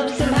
love somehow.